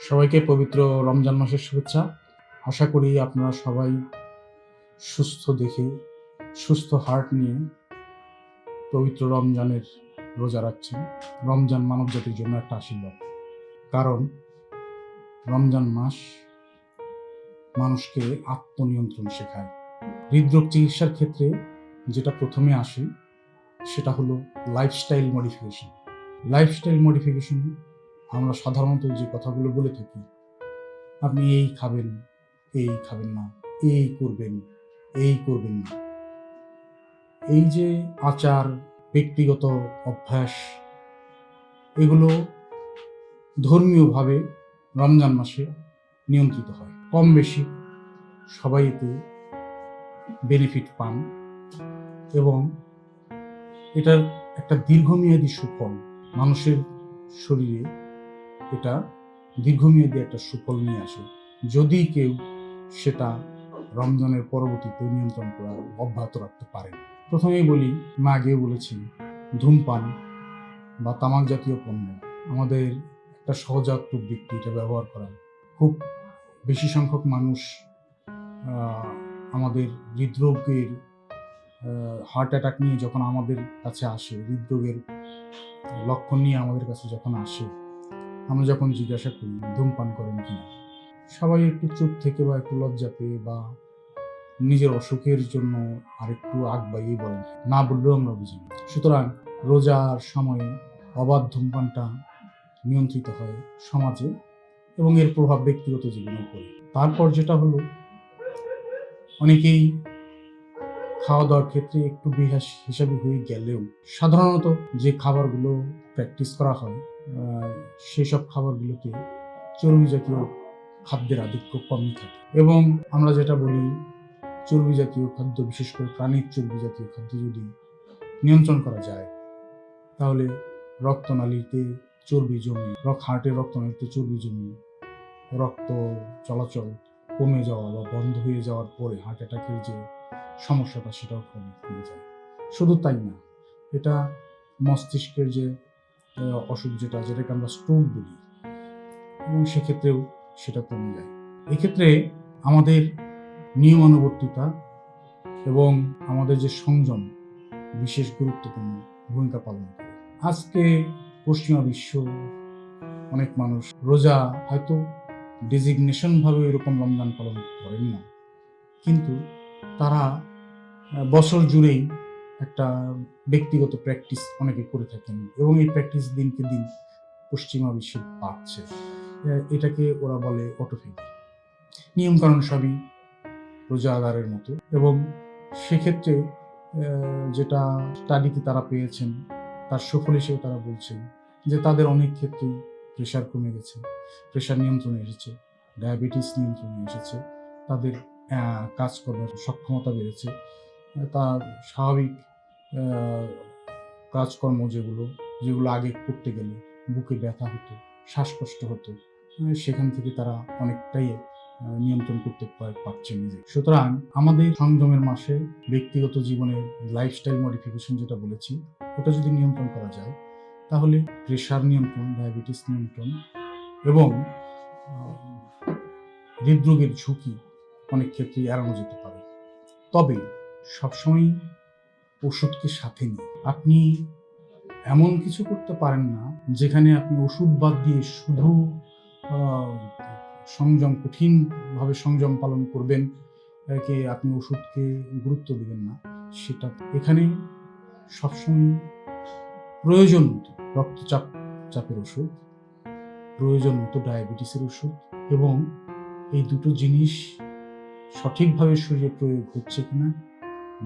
সবাইকে পবিত্র রমজান মাসের শুভেচ্ছা। আশা করি আপনারা সবাই সুস্থ দেখে, সুস্থ হার্ট নিয়ে পবিত্র রমজানের রোজা রাখছেন। রমজান মানব জাতির জন্য একটা আশীর্বাদ। কারণ রমজান মাস মানুষকে আত্মনিয়ন্ত্রণ শেখায়। হৃদরোগ চিকিৎসার ক্ষেত্রে যেটা প্রথমে আসে, সেটা হলো লাইফস্টাইল মডিফিকেশন লাইফস্টাইল মডিফিকেশন আমরা সাধারণত যে কথাগুলো বলে থাকি, আপনি এই খাবেন এই খাবেন না, এই করবেন এই করবেন না। এই যে আচার, ব্যক্তিগত অভ্যাস, এগুলো ধর্মীয়ভাবে রমজান মাসে নিয়ন্ত্রিত হয়। কম বেশি সবাই এতে বেনিফিট পান এবং এটার একটা দীর্ঘমেয়াদী সুফল মানুষের শরীরে এটা দীর্ঘমেয়াদী একটা সুফল নিয়ে আসে। যদি কেউ সেটা রমজানের পরবর্তীতে নিয়ন্ত্রণ করা অব্যাহত রাখতে পারে। প্রথমেই বলি মা আগেও বলেছি, ধূমপান বা তামাক জাতীয় পণ্য আমাদের একটা সহজাত ব্যক্তি এটা ব্যবহার করা। খুব বেশি সংখ্যক মানুষ আমাদের হৃদরোগের হার্ট অ্যাটাক নিয়ে যখন আমাদের কাছে আসে, হৃদরোগের লক্ষণ নিয়ে আমাদের কাছে যখন আসে আমরা যখন জিজ্ঞাসা করি, ধূমপান করেন কিনা, সবাই একটু চুপ থেকে বা একটু লজ্জা পেয়ে বা নিজের অসুখের জন্য আরেকটু আগ বাড়িয়ে বলেন না বললেও আমরা বুঝি। সুতরাং রোজার সময়ে অবাধ ধূমপানটা নিয়ন্ত্রিত হয় সমাজে এবং এর প্রভাব ব্যক্তিগত জীবনেও পড়ে তারপর যেটা হলো, অনেকেই খাওয়া দাওয়ার ক্ষেত্রে একটু বিহাস হিসাবে হয়ে গেলেও সাধারণত যে খাবারগুলো প্র্যাকটিস করা হয় সেসব খাবারগুলোতে চর্বি জাতীয় খাদ্যের আধিক্য কমই থাকে। এবং আমরা যেটা বলি, চর্বি জাতীয় খাদ্য, বিশেষ করে প্রাণীর চর্বি জাতীয় খাদ্য যদি নিয়ন্ত্রণ করা যায়, তাহলে রক্তনালীতে চর্বি জমে রক হার্টের রক্তনালীতে চর্বি জমি, রক্ত চলাচল কমে যাওয়া বা বন্ধ হয়ে যাওয়ার পরে হার্ট অ্যাটাকের যে সমস্যাটা, সেটাও কমে কমে যায়। শুধু তাই না, এটা মস্তিষ্কের যে অসুখ যেটা, যেটাকে আমরা স্ট্রোক বলি, এবং সেক্ষেত্রেও সেটা কমে যায়। এক্ষেত্রে আমাদের নিয়মানুবর্তিতা এবং আমাদের যে সংযম বিশেষ গুরুত্বপূর্ণ ভূমিকা পালন করে। আজকে পশ্চিমা বিশ্ব অনেক মানুষ রোজা হয়তো ডেজিগনেশন ভাবে এরকম রমজান পালন করেন না, কিন্তু তারা বছর জুড়েই একটা ব্যক্তিগত প্র্যাকটিস অনেকে করে থাকেন এবং এই প্র্যাকটিস দিনকে দিন পশ্চিমা বিশ্বে আহ, এটাকে ওরা বলে অটোফেক নিয়মকানুন সবই রোজা আদারের মতো এবং সেক্ষেত্রে যেটা স্টাডিতে তারা পেয়েছেন তার সুফল হিসেবে তারা বলছেন যে তাদের অনেক ক্ষেত্রেই প্রেশার কমে গেছে প্রেশার নিয়ন্ত্রণে এসেছে ডায়াবেটিস নিয়ন্ত্রণে এসেছে তাদের আহ, কাজকর্মের সক্ষমতা বেড়েছে তার স্বাভাবিক কাজকর্ম যেগুলো যেগুলো আগে করতে গেলে বুকে ব্যথা হতো, শ্বাসকষ্ট হতো সেখান থেকে তারা অনেকটাই নিয়ন্ত্রণ করতে পার- পারছে নিজে সুতরাং আমাদের সংযমের মাসে ব্যক্তিগত জীবনের লাইফস্টাইল মডিফিকেশন যেটা বলেছি, ওটা যদি নিয়ন্ত্রণ করা যায়, তাহলে প্রেশার নিয়ন্ত্রণ ডায়াবেটিস নিয়ন্ত্রণ এবং হৃদরোগের ঝুঁকি অনেক ক্ষেত্রেই এড়ানো যেতে পারে। তবে সবসময় ওষুধকে সাথে নিয়ে আপনি এমন কিছু করতে পারেন না, যেখানে আপনি ওষুধ বাদ দিয়ে শুধু সংযম, কঠিনভাবে সংযম পালন করবেন কে আপনি ওষুধকে গুরুত্ব দেবেন না। সেটা এখানে সবসময় প্রয়োজন মতো রক্তচাপ চাপের ওষুধ, প্রয়োজন মতো ডায়াবেটিসের ওষুধ এবং এই দুটো জিনিস সঠিকভাবে শরীরে প্রয়োগ হচ্ছে কিনা,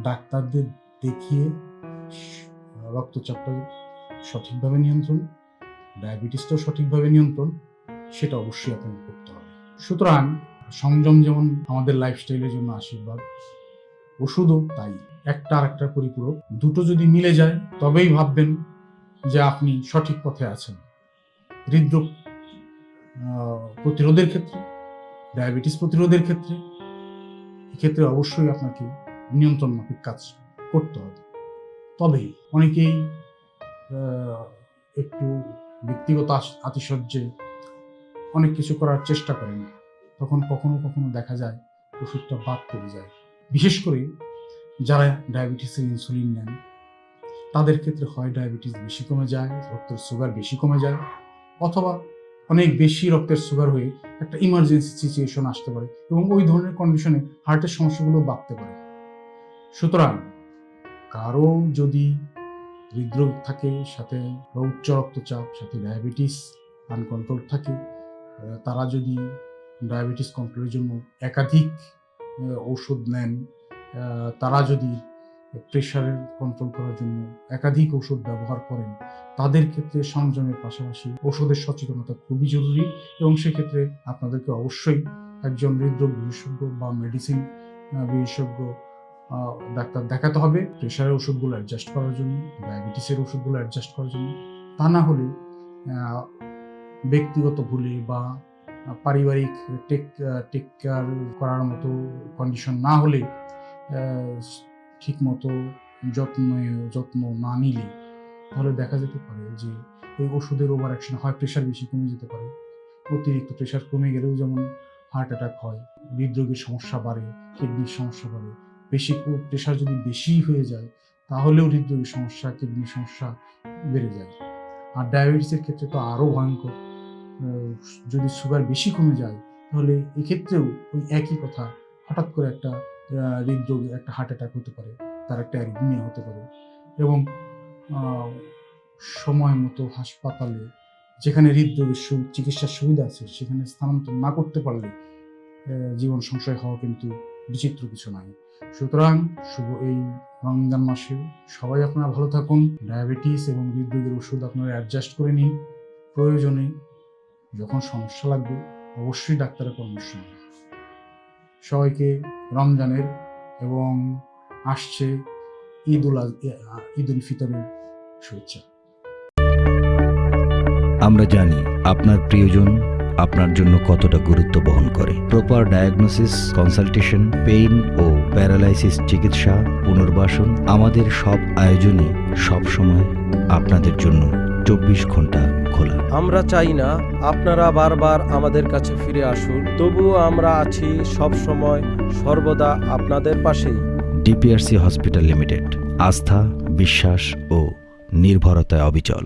ডাক্তারদের দেখিয়ে রক্তচাপটা সঠিকভাবে নিয়ন্ত্রণ, ডায়াবেটিসটাও সঠিকভাবে নিয়ন্ত্রণ, সেটা অবশ্যই আপনাকে করতে হবে। সুতরাং সংযম যেমন আমাদের লাইফস্টাইলের জন্য আশীর্বাদ, ওষুধও তাই। একটা আর একটার পরিপূরক, দুটো যদি মিলে যায়, তবেই ভাববেন যে আপনি সঠিক পথে আছেন। হৃদরোগ প্রতিরোধের ক্ষেত্রে, ডায়াবেটিস প্রতিরোধের ক্ষেত্রে, এক্ষেত্রে অবশ্যই আপনাকে নিয়ন্ত্রণ মাফিক কাজ করতে হবে। তবে অনেকেই একটু ব্যক্তিগত আতিশয্যে অনেক কিছু করার চেষ্টা করেন। তখন কখনো কখনো দেখা যায় ওষুধটা বাদ পড়ে যায়। বিশেষ করে যারা ডায়াবেটিসের ইনসুলিন নেন, তাদের ক্ষেত্রে হয় ডায়াবেটিস বেশি কমে যায়, রক্তের সুগার বেশি কমে যায়, অথবা অনেক বেশি রক্তের সুগার হয়ে একটা ইমার্জেন্সি সিচুয়েশন আসতে পারে এবং ওই ধরনের কন্ডিশনে হার্টের সমস্যাগুলো বাড়তে পারে। সুতরাং কারও যদি হৃদরোগ থাকে, সাথে উচ্চ রক্তচাপ, সাথে ডায়াবেটিস আনকন্ট্রোল থাকে তারা যদি ডায়াবেটিস কন্ট্রোলের জন্য একাধিক ঔষধ নেন তারা যদি প্রেশারের কন্ট্রোল করার জন্য একাধিক ওষুধ ব্যবহার করেন, তাদের ক্ষেত্রে সংযমের পাশাপাশি ওষুধের সচেতনতা খুবই জরুরি এবং সেক্ষেত্রে আপনাদেরকে অবশ্যই একজন হৃদরোগ বিশেষজ্ঞ বা মেডিসিন বিশেষজ্ঞ ডাক্তার দেখাতে হবে, প্রেশারের ওষুধগুলো অ্যাডজাস্ট করার জন্য ডায়াবেটিসের ওষুধগুলো অ্যাডজাস্ট করার জন্য। তা না হলে ব্যক্তিগত ভুলে বা পারিবারিক টেক টেক কেয়ার করার মতো কন্ডিশন না হলে ঠিক মতো যত্ন যত্ন না নিলে, তাহলে দেখা যেতে পারে যে এই ওষুধের ওভার অ্যাকশন হয় প্রেশার বেশি কমে যেতে পারে। অতিরিক্ত প্রেশার কমে গেলেও যেমন হার্ট অ্যাটাক হয়, হৃদরোগের সমস্যা বাড়ে কিডনির সমস্যা বাড়ে বেশি প্রেশার যদি বেশি হয়ে যায়, তাহলেও হৃদরোগের সমস্যা কিডনির সমস্যা বেড়ে যায়। আর ডায়াবেটিসের ক্ষেত্রে তো আরও ভয়ঙ্কর। যদি সুগার বেশি কমে যায়, তাহলে এক্ষেত্রেও ওই একই কথা, হঠাৎ করে একটা হৃদরোগ, একটা হার্ট অ্যাটাক হতে পারে, তার একটা অ্যারিথমিয়া হতে পারে। এবং সময় মতো হাসপাতালে, যেখানে হৃদরোগের সু- চিকিৎসার সুবিধা আছে, সেখানে স্থানান্তর না করতে পারলে জীবন সংশয় হওয়া কিন্তু বিচিত্র কিছু নয় সুতরাং শুভ এই রমজান মাসে সবাই আপনারা ভালো থাকুন। ডায়াবেটিস এবং হৃদরোগের ওষুধ আপনারা অ্যাডজাস্ট করে নিন। প্রয়োজনে যখন সমস্যা লাগবে অবশ্যই ডাক্তারের পরামর্শ নিন। সবাইকে রমজানের এবং আসছে ঈদ উল ঈদ উল ফিতরের শুভেচ্ছা। আমরা জানি আপনার প্রিয়জন আপনার জন্য কতটা গুরুত্ব বহন করে। প্রপার ডায়াগনোসিস কনসালটেশন পেইন ও প্যারালাইসিস চিকিৎসা পুনর্বাসন আমাদের সব আয়োজনই সব সময় আপনাদের জন্য চব্বিশ ঘণ্টা খোলা। আমরা চাই না আপনারা বারবার আমাদের কাছে ফিরে আসুন তবুও আমরা আছি সব সময় সর্বদা আপনাদের পাশেই। ডিপিআরসি হসপিটাল লিমিটেড আস্থা বিশ্বাস ও নির্ভরতায় অবিচল।